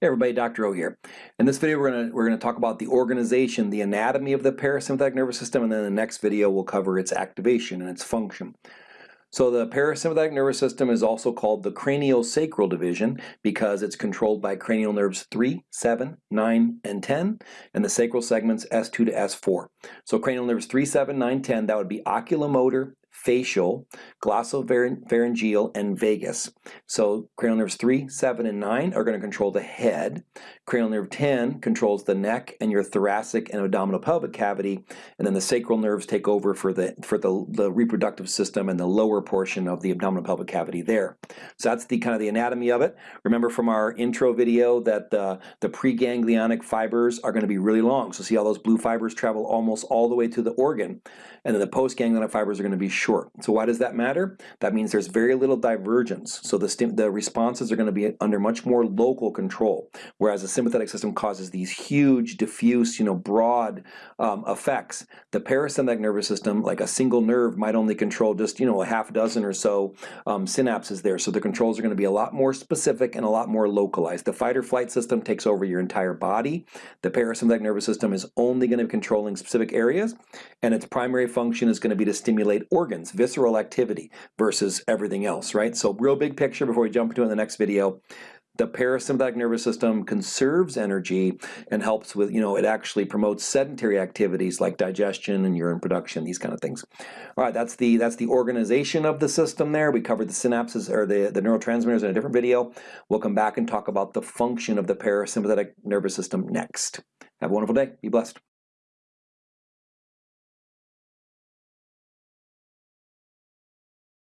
Hey everybody, Dr. O here. In this video we're going we're gonna talk about the organization, the anatomy of the parasympathetic nervous system, and then the next video we'll cover its activation and its function. So the parasympathetic nervous system is also called the craniosacral division because it's controlled by cranial nerves 3, 7, 9, and 10, and the sacral segments S2 to S4. So cranial nerves 3, 7, 9, 10, that would be oculomotor, facial, glossopharyngeal, and vagus. So cranial nerves 3, 7, and 9 are going to control the head. Cranial nerve 10 controls the neck and your thoracic and abdominal pelvic cavity, and then the sacral nerves take over for the for the, the reproductive system and the lower portion of the abdominal pelvic cavity there. So that's the kind of the anatomy of it. Remember from our intro video that the, the preganglionic fibers are going to be really long. So see how those blue fibers travel almost all the way to the organ, and then the postganglionic fibers are going to be short. So why does that matter? That means there's very little divergence. So the, the responses are going to be under much more local control, whereas the sympathetic system causes these huge, diffuse, you know, broad um, effects. The parasympathetic nervous system, like a single nerve, might only control just, you know, a half dozen or so um, synapses there. So the controls are going to be a lot more specific and a lot more localized. The fight or flight system takes over your entire body. The parasympathetic nervous system is only going to be controlling specific areas, and its primary function is going to be to stimulate organs, visceral activity, versus everything else, right? So real big picture before we jump into in the next video. The parasympathetic nervous system conserves energy and helps with, you know, it actually promotes sedentary activities like digestion and urine production, these kind of things. All right, that's the that's the organization of the system there. We covered the synapses or the, the neurotransmitters in a different video. We'll come back and talk about the function of the parasympathetic nervous system next. Have a wonderful day. Be blessed.